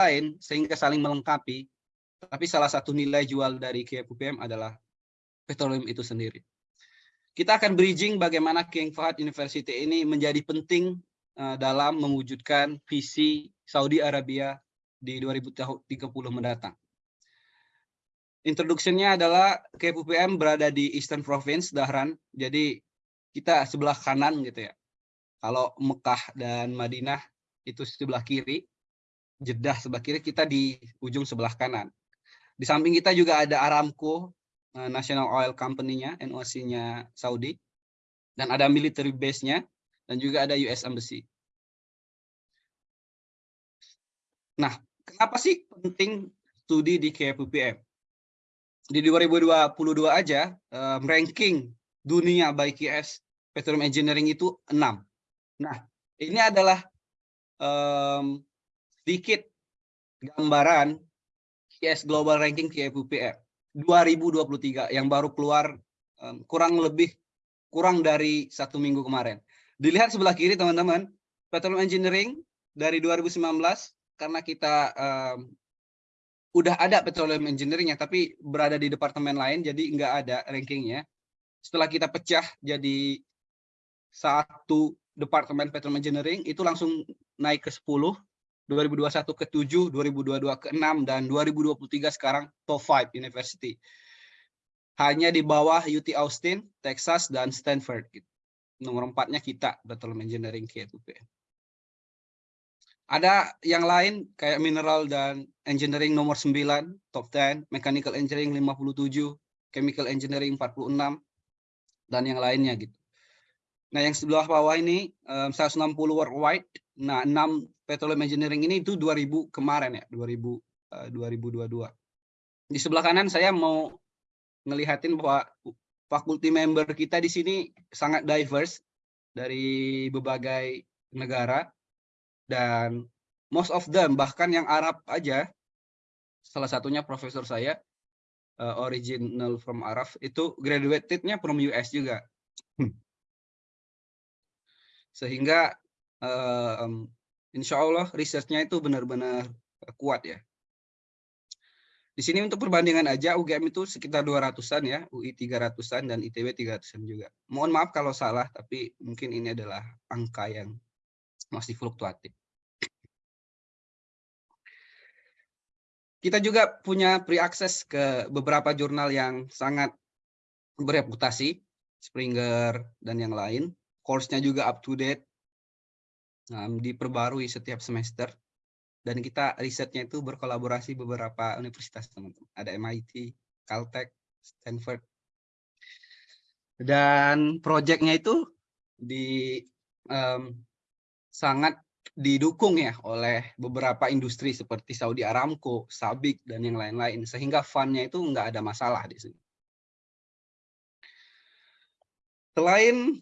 lain sehingga saling melengkapi. Tapi salah satu nilai jual dari KFUPM adalah petroleum itu sendiri. Kita akan bridging bagaimana King Fahd University ini menjadi penting uh, dalam mewujudkan visi Saudi Arabia di 2030 mendatang. Introduksinya adalah KPUPM berada di Eastern Province, Dahran. Jadi kita sebelah kanan gitu ya. Kalau Mekah dan Madinah itu sebelah kiri, Jeddah sebelah kiri, kita di ujung sebelah kanan. Di samping kita juga ada Aramco, eh, National Oil Company-nya, NOC-nya Saudi. Dan ada military base-nya, dan juga ada US Embassy. Nah, kenapa sih penting studi di KPUPM? Di 2022 aja, um, ranking dunia by QS Petroleum Engineering itu 6. Nah, ini adalah sedikit gambaran QS Global Ranking KPUPR 2023 yang baru keluar um, kurang lebih kurang dari satu minggu kemarin. Dilihat sebelah kiri teman-teman, Petroleum Engineering dari 2019 karena kita um, udah ada petroleum engineering ya, tapi berada di departemen lain, jadi nggak ada rankingnya. Setelah kita pecah jadi satu departemen petroleum engineering, itu langsung naik ke 10, 2021 ke 7, 2022 ke 6, dan 2023 sekarang top 5 university. Hanya di bawah UT Austin, Texas, dan Stanford. Gitu. Nomor empatnya kita, petroleum engineering KTP. Ada yang lain kayak mineral dan engineering nomor 9, top 10, mechanical engineering 57, chemical engineering 46, dan yang lainnya gitu. Nah, yang sebelah bawah ini um, 160 worldwide. Nah, 6 petroleum engineering ini itu 2000 kemarin ya, 2000 uh, 2022. Di sebelah kanan saya mau ngelihatin bahwa fakulti member kita di sini sangat diverse dari berbagai negara dan most of them bahkan yang Arab aja salah satunya profesor saya uh, original from Arab itu graduatednya from US juga hmm. sehingga um, insya Allah researchnya itu benar-benar kuat ya di sini untuk perbandingan aja UGM itu sekitar 200-an ya, UI 300-an dan ITB 300-an juga. Mohon maaf kalau salah, tapi mungkin ini adalah angka yang masih fluktuatif. Kita juga punya pre-access ke beberapa jurnal yang sangat bereputasi, Springer dan yang lain. Course-nya juga up to date, um, diperbarui setiap semester. Dan kita risetnya itu berkolaborasi beberapa universitas teman-teman. Ada MIT, Caltech, Stanford. Dan proyeknya itu di um, sangat didukung ya oleh beberapa industri seperti Saudi Aramco, Sabik, dan yang lain-lain. Sehingga fundnya itu nggak ada masalah di sini. Selain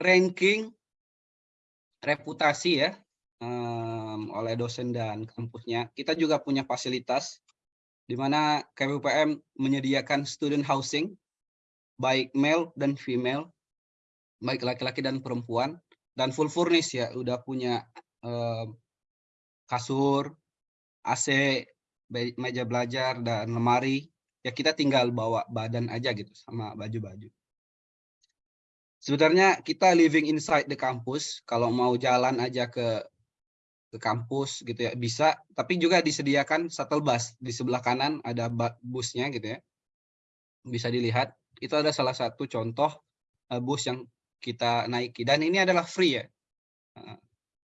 ranking, reputasi ya, um, oleh dosen dan kampusnya, kita juga punya fasilitas di mana KPUPM menyediakan student housing, baik male dan female, baik laki-laki dan perempuan, dan full furnish ya, udah punya kasur, AC, meja belajar, dan lemari. Ya kita tinggal bawa badan aja gitu sama baju-baju. Sebenarnya kita living inside the campus. Kalau mau jalan aja ke ke kampus gitu ya bisa. Tapi juga disediakan shuttle bus di sebelah kanan ada busnya gitu ya. Bisa dilihat. Itu ada salah satu contoh eh, bus yang kita naiki dan ini adalah free ya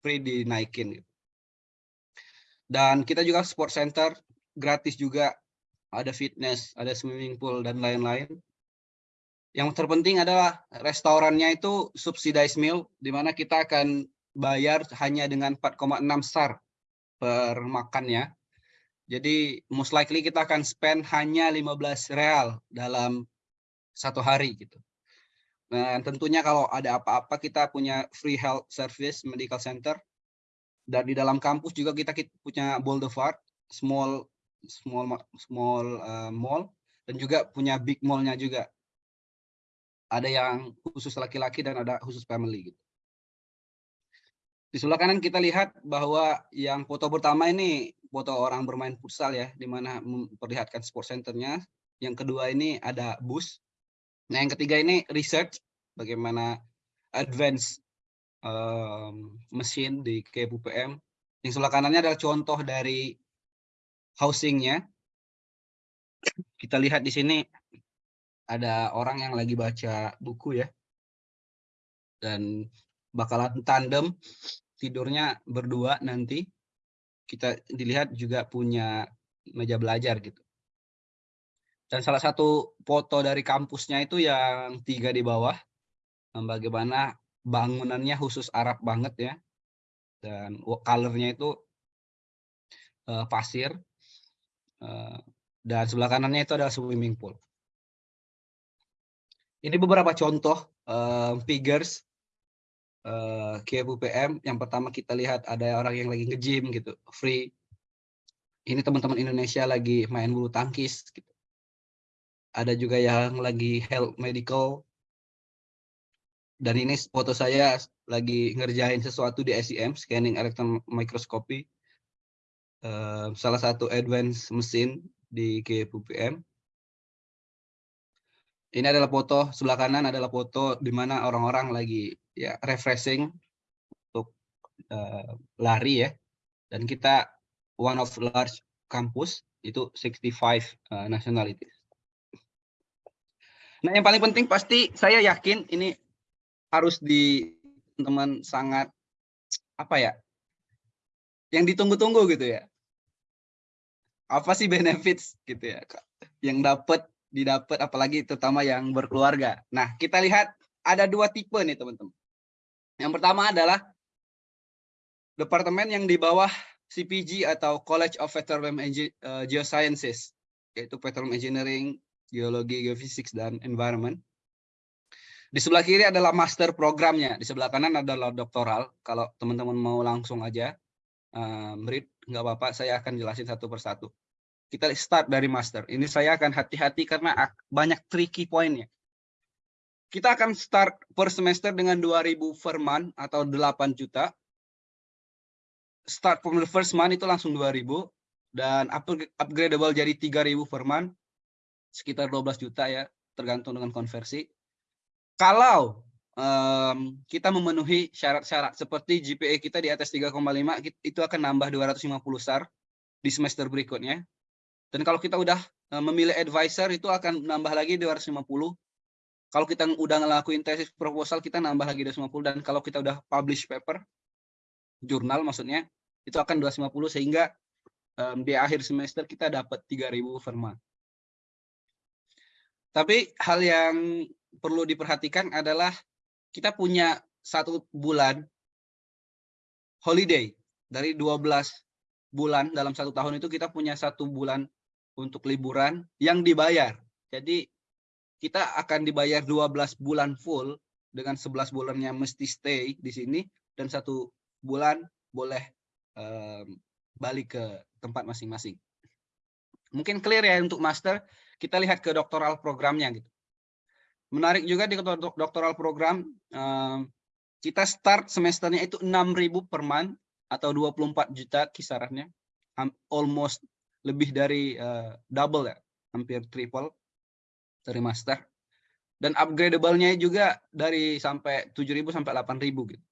free dinaikin. Gitu. Dan kita juga sport center gratis juga, ada fitness, ada swimming pool dan lain-lain. Yang terpenting adalah restorannya itu subsidized meal, di mana kita akan bayar hanya dengan 4,6 star per makannya. Jadi most likely kita akan spend hanya 15 real dalam satu hari gitu. Dan tentunya kalau ada apa-apa kita punya free health service medical center. Dan di dalam kampus juga kita, punya boulevard, small small small uh, mall dan juga punya big mallnya juga. Ada yang khusus laki-laki dan ada khusus family gitu. Di sebelah kanan kita lihat bahwa yang foto pertama ini foto orang bermain futsal ya, di mana memperlihatkan sport centernya. Yang kedua ini ada bus. Nah yang ketiga ini research, bagaimana advance um, mesin di KPUPM. Yang sebelah kanannya adalah contoh dari housingnya. Kita lihat di sini ada orang yang lagi baca buku ya. Dan bakalan tandem tidurnya berdua nanti. Kita dilihat juga punya meja belajar gitu. Dan salah satu foto dari kampusnya itu yang tiga di bawah bagaimana bangunannya khusus Arab banget ya. Dan colornya itu uh, pasir uh, dan sebelah kanannya itu ada swimming pool ini beberapa contoh uh, figures uh, KFUPM yang pertama kita lihat ada orang yang lagi nge-gym gitu, free. Ini teman-teman Indonesia lagi main bulu tangkis gitu. Ada juga yang lagi health medical. Dan ini foto saya lagi ngerjain sesuatu di SEM, scanning electron microscopy. Salah satu advance mesin di KFUPM. Ini adalah foto sebelah kanan adalah foto di mana orang-orang lagi ya refreshing untuk uh, lari ya. Dan kita one of large campus itu 65 uh, nationalities. Nah, yang paling penting pasti saya yakin ini harus di teman sangat apa ya? Yang ditunggu-tunggu gitu ya. Apa sih benefits gitu ya yang dapat didapat apalagi terutama yang berkeluarga. Nah, kita lihat ada dua tipe nih teman-teman. Yang pertama adalah departemen yang di bawah CPG atau College of Petroleum eh, Geosciences, yaitu Petroleum Engineering, Geologi, Geophysics, dan Environment. Di sebelah kiri adalah master programnya, di sebelah kanan adalah doktoral. Kalau teman-teman mau langsung aja um, read, nggak apa-apa, saya akan jelasin satu persatu. Kita start dari master. Ini saya akan hati-hati karena banyak tricky pointnya. Kita akan start per semester dengan 2000 per month atau 8 juta. Start from the first month itu langsung 2000 dan upgradable jadi 3000 per month sekitar 12 juta ya tergantung dengan konversi. Kalau um, kita memenuhi syarat-syarat seperti GPA kita di atas 3,5 itu akan nambah 250 SAR di semester berikutnya. Dan kalau kita udah memilih advisor itu akan nambah lagi 250 kalau kita udah ngelakuin tesis proposal, kita nambah lagi 250. Dan kalau kita udah publish paper, jurnal maksudnya, itu akan 250 sehingga um, di akhir semester kita dapat 3000 firma. Tapi hal yang perlu diperhatikan adalah kita punya satu bulan holiday dari 12 bulan dalam satu tahun itu kita punya satu bulan untuk liburan yang dibayar. Jadi kita akan dibayar 12 bulan full dengan 11 bulannya mesti stay di sini dan satu bulan boleh um, balik ke tempat masing-masing. Mungkin clear ya untuk master, kita lihat ke doktoral programnya gitu. Menarik juga di doktoral program, kita start semesternya itu 6.000 per month atau 24 juta kisarannya, almost lebih dari uh, double ya, hampir triple dari master. Dan upgradable-nya juga dari sampai 7.000 sampai 8.000 gitu.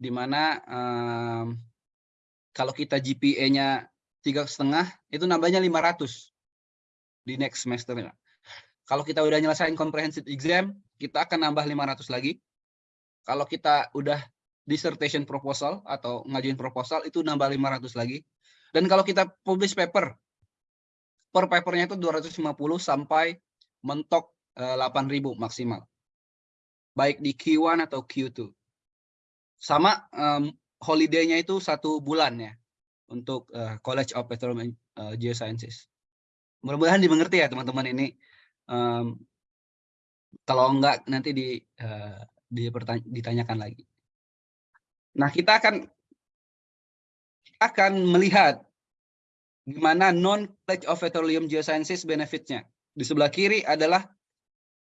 Di mana um, kalau kita GPA-nya tiga setengah itu nambahnya 500 di next semester. Kalau kita udah nyelesain comprehensive exam, kita akan nambah 500 lagi. Kalau kita udah dissertation proposal atau ngajuin proposal itu nambah 500 lagi. Dan kalau kita publish paper, per papernya itu 250 sampai mentok eh, 8.000 maksimal. Baik di Q1 atau Q2. Sama um, holiday-nya itu satu bulan ya untuk uh, College of Petroleum uh, Geosciences. Mudah-mudahan dimengerti ya teman-teman ini. Um, kalau enggak nanti di, uh, ditanyakan lagi. Nah kita akan akan melihat gimana non College of Petroleum Geosciences benefitnya. Di sebelah kiri adalah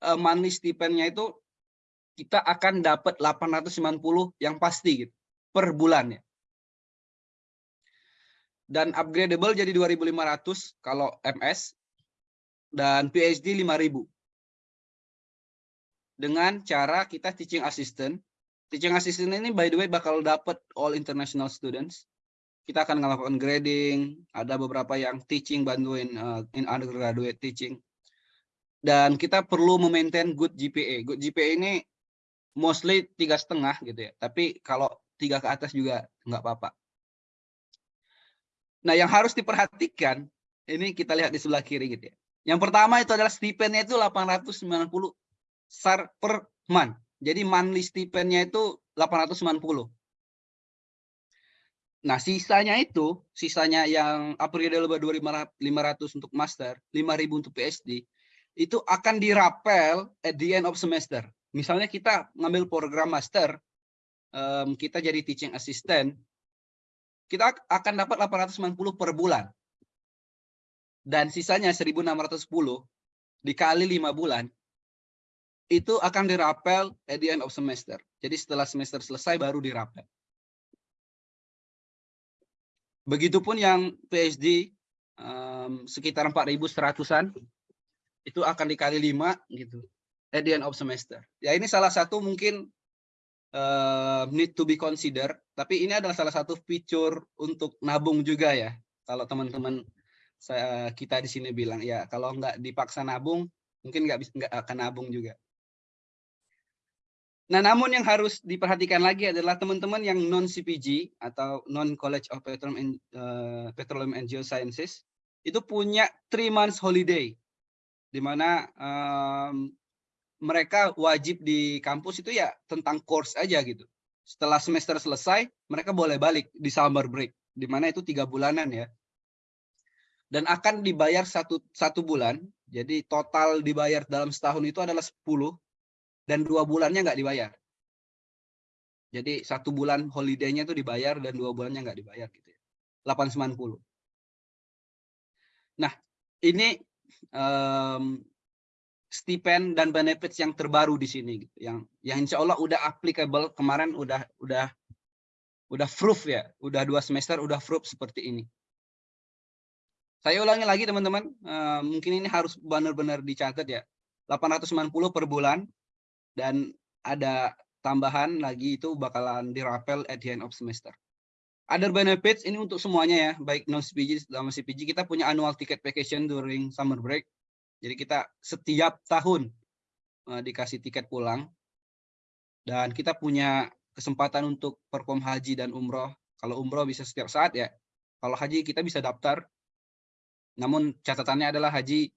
uh, stipendnya itu kita akan dapat 890 yang pasti gitu per bulan ya. Dan upgradable jadi 2500 kalau MS dan PhD 5000. Dengan cara kita teaching assistant. Teaching assistant ini by the way bakal dapat all international students. Kita akan melakukan grading, ada beberapa yang teaching bantuin uh, in undergraduate teaching. Dan kita perlu memaintain good GPA. Good GPA ini mostly tiga setengah gitu ya. Tapi kalau tiga ke atas juga nggak apa-apa. Nah, yang harus diperhatikan ini kita lihat di sebelah kiri gitu ya. Yang pertama itu adalah stipendnya itu 890 SAR per month. Jadi monthly stipendnya itu 890. Nah, sisanya itu, sisanya yang upgrade lebih 2500 untuk master, 5000 untuk PhD, itu akan dirapel at the end of semester. Misalnya kita ngambil program master, um, kita jadi teaching assistant, kita akan dapat 890 per bulan dan sisanya 1610 dikali lima bulan itu akan dirapel at the end of semester. Jadi setelah semester selesai baru dirapel. Begitupun yang PhD um, sekitar 4.100-an itu akan dikali lima gitu at the end of semester. Ya ini salah satu mungkin uh, need to be consider, tapi ini adalah salah satu fitur untuk nabung juga ya. Kalau teman-teman kita di sini bilang ya kalau nggak dipaksa nabung mungkin nggak bisa nggak akan nabung juga. Nah, namun yang harus diperhatikan lagi adalah teman-teman yang non CPG atau non College of Petroleum and, uh, Petroleum and Geosciences itu punya three months holiday, di mana um, mereka wajib di kampus itu ya tentang course aja gitu. Setelah semester selesai, mereka boleh balik di summer break, di mana itu tiga bulanan ya dan akan dibayar satu satu bulan. Jadi total dibayar dalam setahun itu adalah 10 dan dua bulannya nggak dibayar. Jadi satu bulan holiday-nya itu dibayar dan dua bulannya nggak dibayar gitu ya. 890. Nah, ini um, stipend dan benefits yang terbaru di sini gitu. Yang yang insya Allah udah applicable kemarin udah udah udah proof ya, udah dua semester udah proof seperti ini. Saya ulangi lagi teman-teman, uh, mungkin ini harus benar-benar dicatat ya. 890 per bulan dan ada tambahan lagi itu bakalan dirapel at the end of semester. Other benefits ini untuk semuanya ya, baik non CPG sama CPG kita punya annual ticket vacation during summer break. Jadi kita setiap tahun uh, dikasih tiket pulang dan kita punya kesempatan untuk perform haji dan umroh. Kalau umroh bisa setiap saat ya. Kalau haji kita bisa daftar namun catatannya adalah haji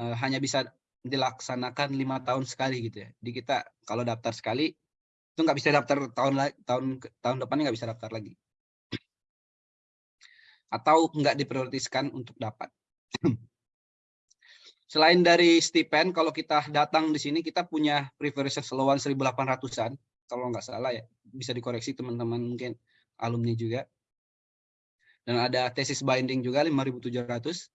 uh, hanya bisa dilaksanakan lima tahun sekali gitu ya. Di kita kalau daftar sekali itu nggak bisa daftar tahun tahun tahun depannya nggak bisa daftar lagi. Atau nggak diprioritaskan untuk dapat. Selain dari stipend, kalau kita datang di sini kita punya privilege selowan 1.800-an, kalau nggak salah ya, bisa dikoreksi teman-teman mungkin alumni juga dan ada tesis binding juga 5.700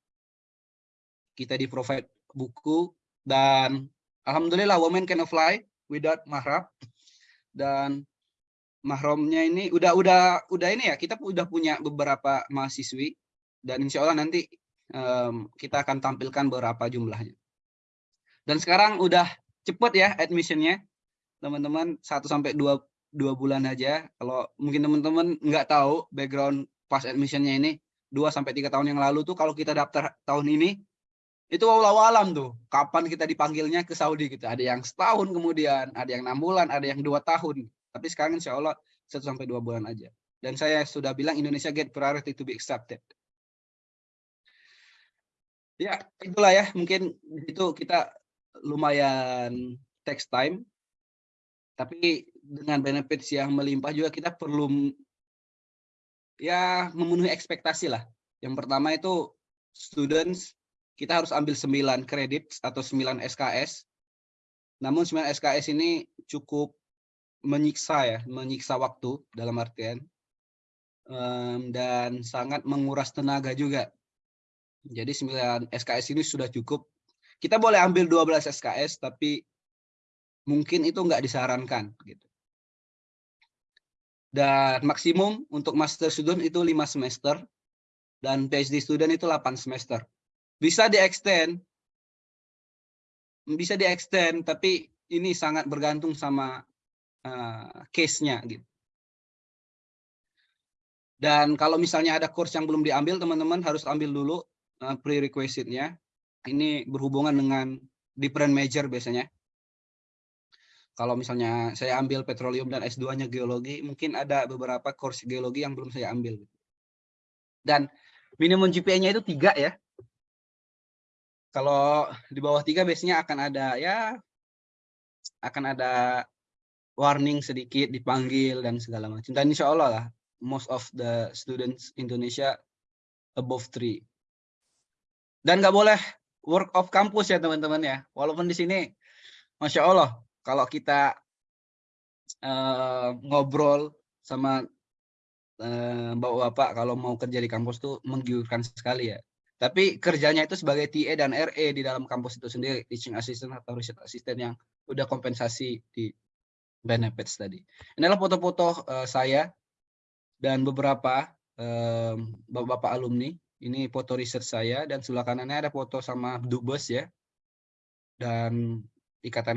kita di provide buku dan alhamdulillah women can fly without mahram. Dan mahramnya ini udah udah udah ini ya kita udah punya beberapa mahasiswi. Dan insya Allah nanti um, kita akan tampilkan beberapa jumlahnya. Dan sekarang udah cepet ya admissionnya. Teman-teman 1 sampai dua dua bulan aja. Kalau mungkin teman-teman nggak tahu background pas admissionnya ini dua sampai tiga tahun yang lalu tuh kalau kita daftar tahun ini itu walau alam tuh. Kapan kita dipanggilnya ke Saudi gitu. Ada yang setahun kemudian ada yang enam bulan ada yang dua tahun. Tapi sekarang insya Allah satu sampai dua bulan aja. Dan saya sudah bilang Indonesia get priority to be accepted. Ya itulah ya. Mungkin itu kita lumayan text time. Tapi dengan benefits yang melimpah juga kita perlu ya memenuhi ekspektasi lah. Yang pertama itu students kita harus ambil 9 kredit atau 9 SKS. Namun 9 SKS ini cukup menyiksa ya, menyiksa waktu dalam artian um, dan sangat menguras tenaga juga. Jadi 9 SKS ini sudah cukup. Kita boleh ambil 12 SKS tapi mungkin itu nggak disarankan gitu. Dan maksimum untuk master student itu lima semester dan PhD student itu 8 semester. Bisa di-extend bisa di-extend tapi ini sangat bergantung sama uh, case-nya gitu. Dan kalau misalnya ada course yang belum diambil, teman-teman harus ambil dulu uh, prerequisite-nya. Ini berhubungan dengan different major biasanya. Kalau misalnya saya ambil petroleum dan S2-nya geologi, mungkin ada beberapa course geologi yang belum saya ambil. Dan minimum GPA-nya itu tiga ya. Kalau di bawah tiga biasanya akan ada ya akan ada warning sedikit dipanggil dan segala macam. Dan insya Allah lah most of the students Indonesia above three. Dan nggak boleh work of campus ya teman-teman ya. Walaupun di sini, masya Allah kalau kita uh, ngobrol sama uh, bapak-bapak kalau mau kerja di kampus tuh menggiurkan sekali ya. Tapi kerjanya itu sebagai TA dan RE di dalam kampus itu sendiri, teaching assistant atau research assistant yang udah kompensasi di benefits tadi. Inilah foto-foto uh, saya dan beberapa bapak-bapak um, alumni. Ini foto research saya dan sebelah kanannya ada foto sama dubes ya. Dan ikatan